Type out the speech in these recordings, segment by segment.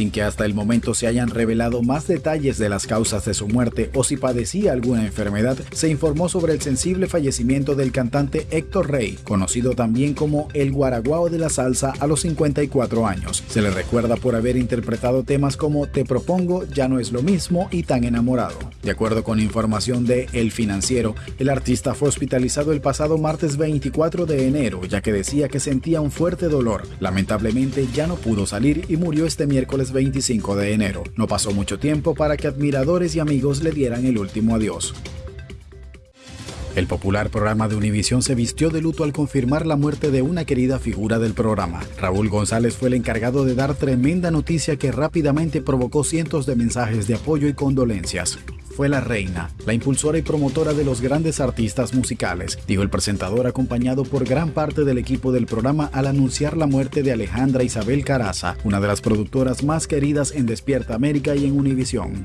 sin que hasta el momento se hayan revelado más detalles de las causas de su muerte o si padecía alguna enfermedad, se informó sobre el sensible fallecimiento del cantante Héctor Rey, conocido también como el guaraguao de la salsa a los 54 años. Se le recuerda por haber interpretado temas como Te propongo, ya no es lo mismo y Tan enamorado. De acuerdo con información de El Financiero, el artista fue hospitalizado el pasado martes 24 de enero, ya que decía que sentía un fuerte dolor. Lamentablemente ya no pudo salir y murió este miércoles 25 de enero. No pasó mucho tiempo para que admiradores y amigos le dieran el último adiós. El popular programa de Univisión se vistió de luto al confirmar la muerte de una querida figura del programa. Raúl González fue el encargado de dar tremenda noticia que rápidamente provocó cientos de mensajes de apoyo y condolencias fue la reina, la impulsora y promotora de los grandes artistas musicales, dijo el presentador acompañado por gran parte del equipo del programa al anunciar la muerte de Alejandra Isabel Caraza, una de las productoras más queridas en Despierta América y en Univisión.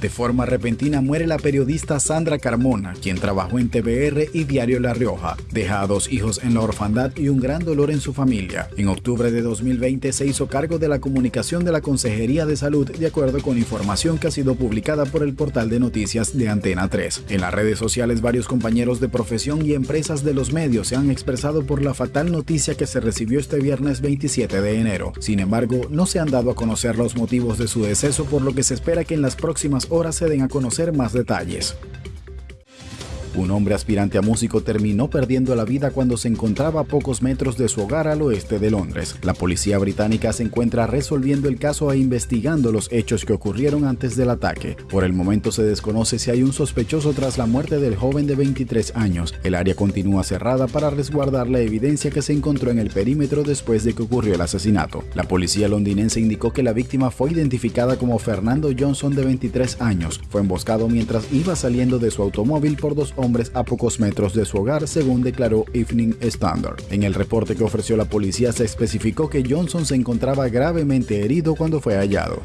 De forma repentina muere la periodista Sandra Carmona, quien trabajó en TVR y Diario La Rioja. Deja a dos hijos en la orfandad y un gran dolor en su familia. En octubre de 2020 se hizo cargo de la comunicación de la Consejería de Salud de acuerdo con información que ha sido publicada por el portal de noticias de Antena 3. En las redes sociales varios compañeros de profesión y empresas de los medios se han expresado por la fatal noticia que se recibió este viernes 27 de enero. Sin embargo, no se han dado a conocer los motivos de su deceso por lo que se espera que en las próximas horas se den a conocer más detalles. Un hombre aspirante a músico terminó perdiendo la vida cuando se encontraba a pocos metros de su hogar al oeste de Londres. La policía británica se encuentra resolviendo el caso e investigando los hechos que ocurrieron antes del ataque. Por el momento se desconoce si hay un sospechoso tras la muerte del joven de 23 años. El área continúa cerrada para resguardar la evidencia que se encontró en el perímetro después de que ocurrió el asesinato. La policía londinense indicó que la víctima fue identificada como Fernando Johnson de 23 años. Fue emboscado mientras iba saliendo de su automóvil por dos hombres hombres a pocos metros de su hogar, según declaró Evening Standard. En el reporte que ofreció la policía se especificó que Johnson se encontraba gravemente herido cuando fue hallado.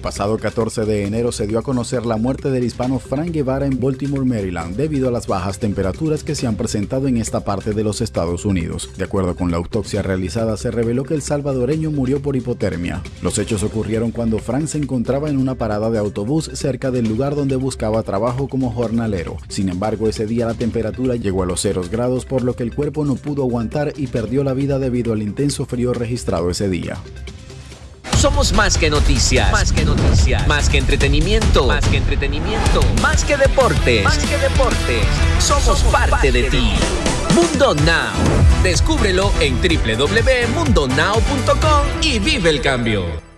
El pasado 14 de enero se dio a conocer la muerte del hispano Frank Guevara en Baltimore, Maryland, debido a las bajas temperaturas que se han presentado en esta parte de los Estados Unidos. De acuerdo con la autopsia realizada, se reveló que el salvadoreño murió por hipotermia. Los hechos ocurrieron cuando Frank se encontraba en una parada de autobús cerca del lugar donde buscaba trabajo como jornalero. Sin embargo, ese día la temperatura llegó a los ceros grados, por lo que el cuerpo no pudo aguantar y perdió la vida debido al intenso frío registrado ese día. Somos más que noticias. Más que noticias. Más que entretenimiento. Más que entretenimiento. Más que deportes. Más que deportes. Somos, parte, de, ti. Mundo Now. Descúbrelo en www.mundonow.com y vive el cambio.